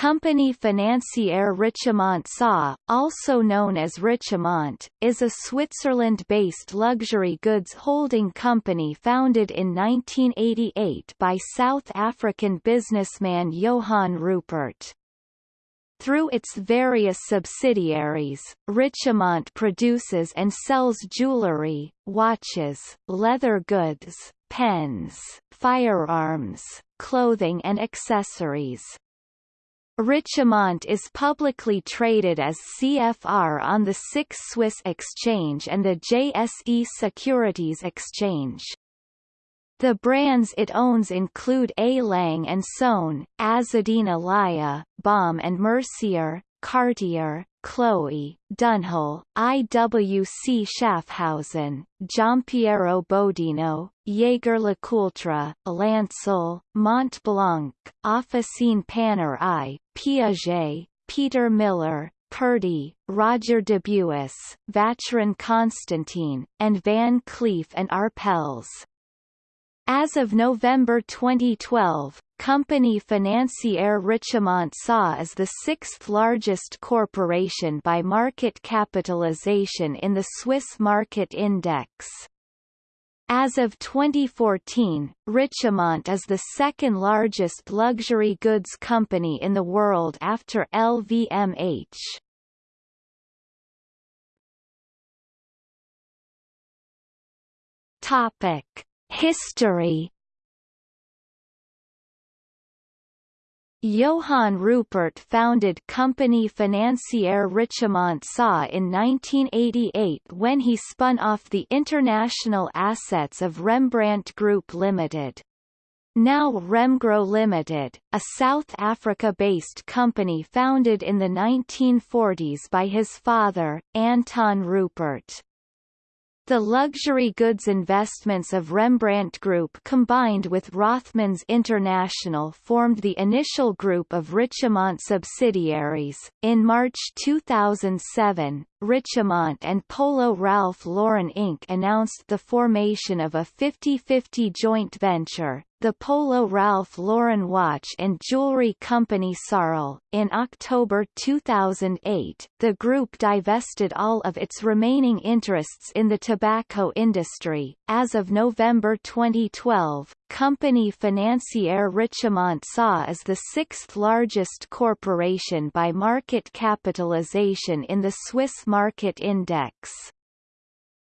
Compagnie Financière Richemont SA, also known as Richemont, is a Switzerland-based luxury goods holding company founded in 1988 by South African businessman Johann Rupert. Through its various subsidiaries, Richemont produces and sells jewelry, watches, leather goods, pens, firearms, clothing and accessories. Richemont is publicly traded as CFR on the SIX Swiss Exchange and the JSE Securities Exchange. The brands it owns include A. Lange and Sohn, Azzedine Alaïa, Baume and Mercier, Cartier, Chloé, Dunhill, IWC Schaffhausen, Giampiero Bodino, Jaeger LeCoultre, Lancel, Montblanc, Officine Panerai, Piaget, Peter Millar, Purdey, Roger Dubuis, Vacheron Constantin, and Van Cleef and Arpels. As of November 2012, Compagnie Financière Richemont SA is the sixth largest corporation by market capitalization in the Swiss Market Index. As of 2014, Richemont is the second largest luxury goods company in the world after LVMH. Topic: History Johann Rupert founded Compagnie Financière Richemont SA in 1988 when he spun off the international assets of Rembrandt Group Limited. Now Remgro Limited, a South Africa-based company founded in the 1940s by his father, Anton Rupert. The luxury goods investments of Rembrandt Group combined with Rothmans International formed the initial group of Richemont subsidiaries. In March 2007, Richemont and Polo Ralph Lauren Inc. announced the formation of a 50-50 joint venture, the Polo Ralph Lauren watch and jewelry company Sarl. In October 2008, the group divested all of its remaining interests in the tobacco industry. As of November 2012, Compagnie Financière Richemont SA is the sixth largest corporation by market capitalization in the Swiss Market Index.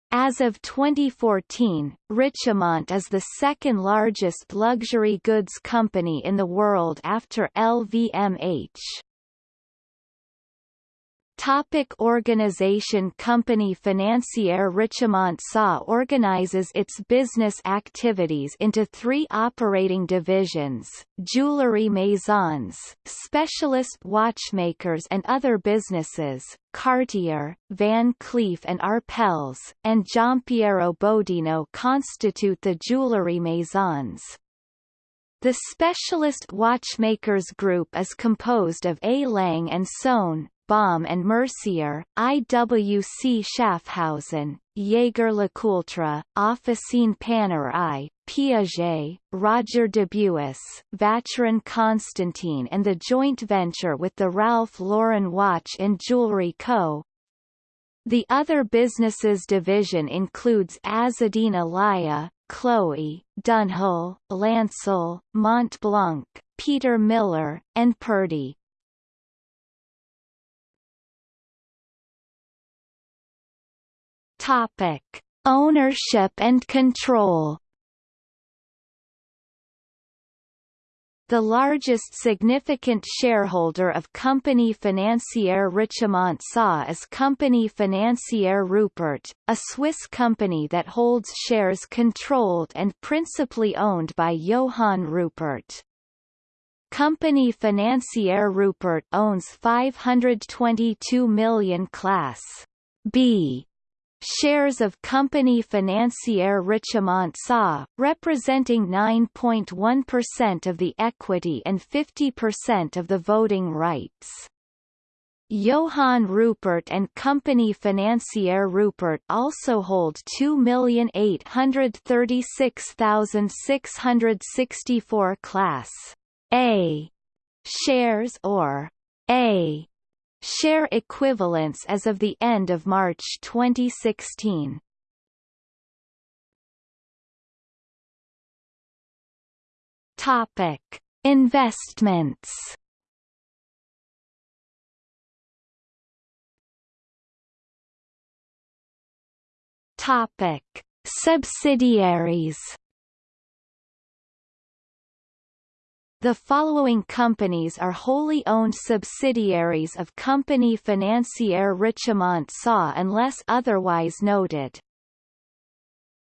As of 2014, Richemont is the second largest luxury goods company in the world after LVMH. Topic organization Compagnie Financière Richemont SA organizes its business activities into three operating divisions, jewelry maisons, specialist watchmakers and other businesses, Cartier, Van Cleef and Arpels, and Giampiero Bodino constitute the jewelry maisons. The Specialist Watchmakers Group is composed of A. Lange and Söhne, Baume and Mercier, IWC Schaffhausen, Jaeger LeCoultre, Officine Panerai, Piaget, Roger Dubuis, Vacheron Constantin and the joint venture with the Ralph Lauren Watch and Jewelry Co. The other businesses division includes Azzedine Alaïa, Chloé, Dunhill, Lancel, Montblanc, Peter Millar, and Purdey. Topic: Ownership and control. The largest significant shareholder of Compagnie Financière Richemont SA is Compagnie Financière Rupert, a Swiss company that holds shares controlled and principally owned by Johann Rupert. Compagnie Financière Rupert owns 522 million Class B shares of Compagnie Financière Richemont SA, representing 9.1% of the equity and 50% of the voting rights. Johann Rupert and Compagnie Financière Rupert also hold 2,836,664 Class A shares or A share equivalents as of the end of March 2016. Topic: Investments. Topic: Subsidiaries. The following companies are wholly owned subsidiaries of Compagnie Financière Richemont SA unless otherwise noted.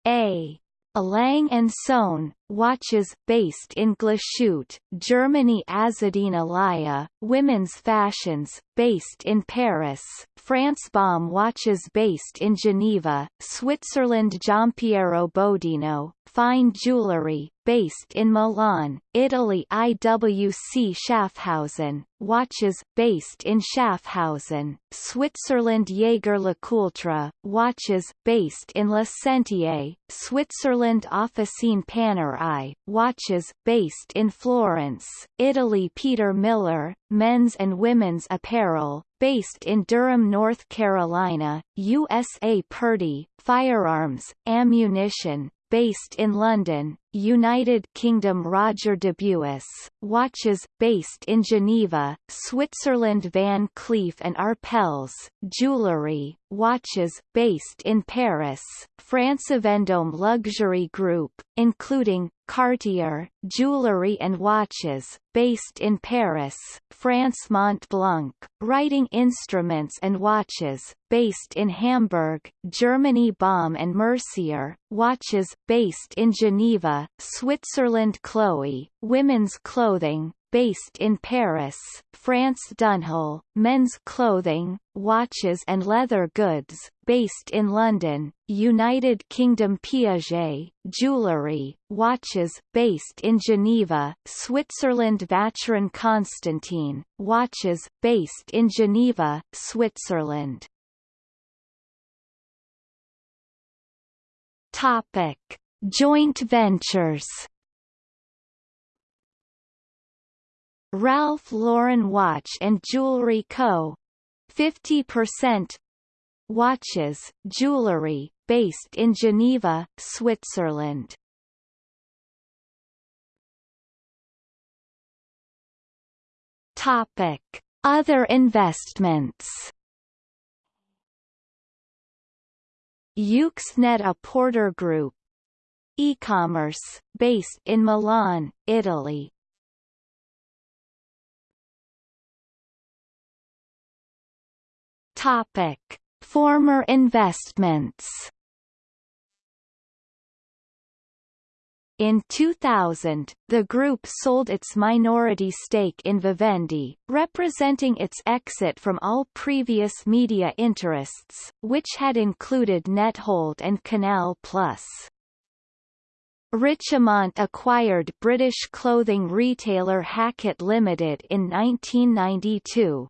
A. Lange & Söhne, watches based in Glashütte, Germany Azzedine Alaïa, women's fashions, based in Paris, France Baume watches based in Geneva, Switzerland Giampiero Bodino, fine jewelry, based in Milan, Italy IWC Schaffhausen, watches, based in Schaffhausen, Switzerland Jaeger LeCoultre, watches, based in La Sentier, Switzerland Officine Panerai, watches, based in Florence, Italy. Peter Millar, men's and women's apparel, based in Durham, North Carolina, USA Purdey, firearms, ammunition, based in London, United Kingdom Roger Dubuis, watches, based in Geneva, Switzerland Van Cleef and Arpels, jewelry, watches, based in Paris, France Vendôme Luxury Group, including, Cartier, jewelry and watches, based in Paris, France Montblanc, writing instruments and watches, based in Hamburg, Germany Baume and Mercier, watches, based in Geneva, Switzerland Chloe, women's clothing, based in Paris, France Dunhill, men's clothing, watches and leather goods, based in London, United Kingdom Piaget, jewellery, watches, based in Geneva, Switzerland Vacheron Constantin, watches, based in Geneva, Switzerland. Topic. Joint ventures Ralph Lauren Watch and Jewelry Co. 50% Watches, jewelry, based in Geneva, Switzerland. Topic: Other investments. Yoox Net-a-Porter Group E-commerce, based in Milan, Italy. Topic: Former investments. In 2000, the group sold its minority stake in Vivendi, representing its exit from all previous media interests, which had included Nethold and Canal+. Richemont acquired British clothing retailer Hackett Limited in 1992,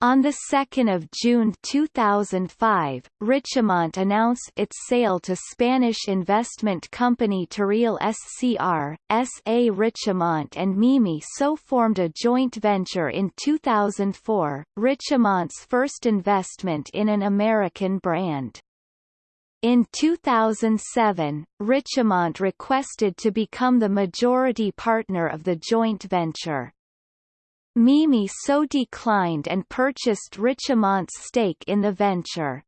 on 2 June 2005, Richemont announced its sale to Spanish investment company Torreal SCR, S.A. Richemont and Mimi So formed a joint venture in 2004, Richemont's first investment in an American brand. In 2007, Richemont requested to become the majority partner of the joint venture. Mimi So declined and purchased Richemont's stake in the venture.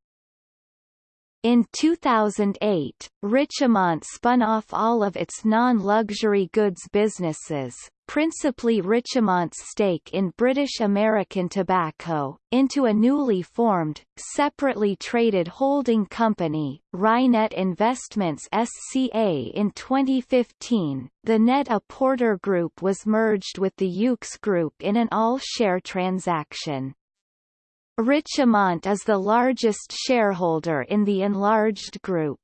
In 2008, Richemont spun off all of its non-luxury goods businesses, principally Richemont's stake in British American Tobacco, into a newly formed, separately traded holding company, Reinet Investments SCA in 2015. The Net-a-Porter Group was merged with the Yoox Group in an all-share transaction. Richemont is the largest shareholder in the enlarged group.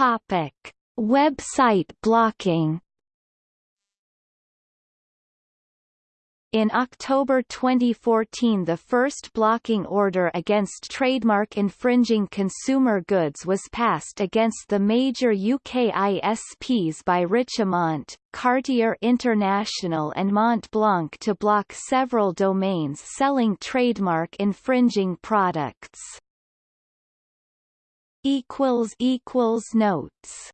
Topic: Website blocking In October 2014 the first blocking order against trademark infringing consumer goods was passed against the major UK ISPs by Richemont, Cartier International and Mont Blanc to block several domains selling trademark infringing products. Notes